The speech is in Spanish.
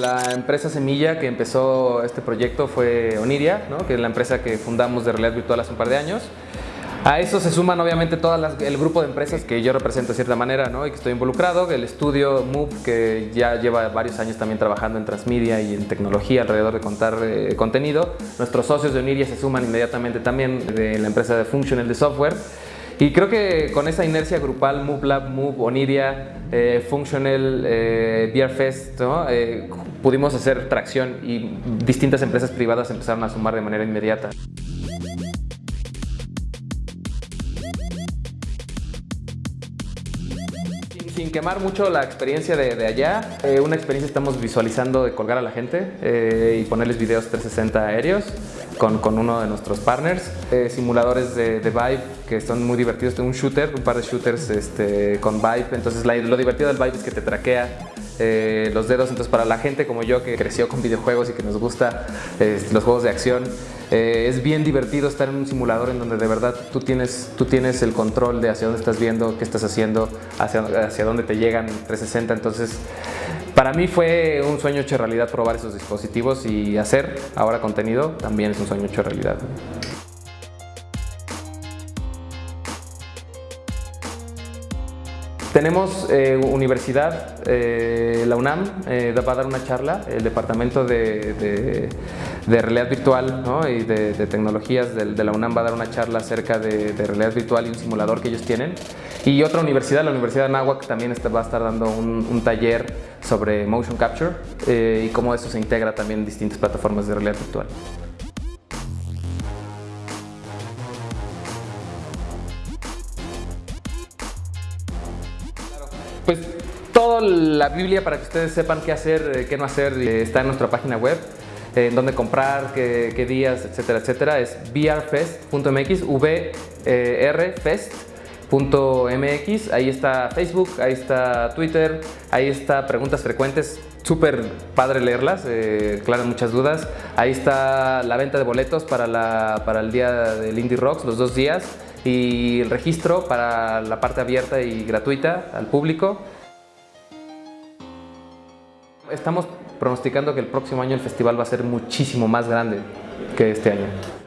La empresa semilla que empezó este proyecto fue Oniria, ¿no? que es la empresa que fundamos de realidad virtual hace un par de años. A eso se suman obviamente todo el grupo de empresas que yo represento de cierta manera y que estoy involucrado, el estudio Move que ya lleva varios años también trabajando en transmedia y en tecnología alrededor de contar eh, contenido. Nuestros socios de Oniria se suman inmediatamente también de la empresa de Functional de software. Y creo que con esa inercia grupal, Move Lab, Move, Oniria, eh, Functional, eh, BeerFest, eh, pudimos hacer tracción y distintas empresas privadas empezaron a sumar de manera inmediata. sin quemar mucho la experiencia de, allá, eh, una experiencia estamos visualizando de colgar a la gente eh, y ponerles videos 360 aéreos con, uno de nuestros partners. Eh, simuladores de, Vive que son muy divertidos, un shooter, un par de shooters este, con Vive, entonces lo divertido del Vive es que te traquea los dedos, entonces para la gente como yo que creció con videojuegos y que nos gusta los juegos de acción, eh, es bien divertido estar en un simulador en donde de verdad tú tienes, tú tienes el control de hacia dónde estás viendo, qué estás haciendo, hacia, hacia dónde te llegan 360. Entonces, para mí fue un sueño hecho realidad probar esos dispositivos y hacer ahora contenido también es un sueño hecho realidad. Tenemos eh, universidad, eh, la UNAM va a dar una charla, el departamento de de realidad virtual y de, tecnologías de, la UNAM va a dar una charla acerca de, realidad virtual y un simulador que ellos tienen. Y otra universidad, la Universidad de Anáhuac, también va a estar dando un, taller sobre motion capture eh, y cómo eso se integra también en distintas plataformas de realidad virtual. Pues toda la Biblia para que ustedes sepan qué hacer, eh, qué no hacer, eh, está en nuestra página web en dónde comprar, qué, días, etcétera, etcétera, es vrfest.mx, vrfest.mx, ahí está Facebook, ahí está Twitter, ahí está preguntas frecuentes, súper padre leerlas, eh, muchas dudas, ahí está la venta de boletos para, la, para el día del Indie Rocks, los dos días, y el registro para la parte abierta y gratuita al público. Estamos pronosticando que el próximo año el festival va a ser muchísimo más grande que este año.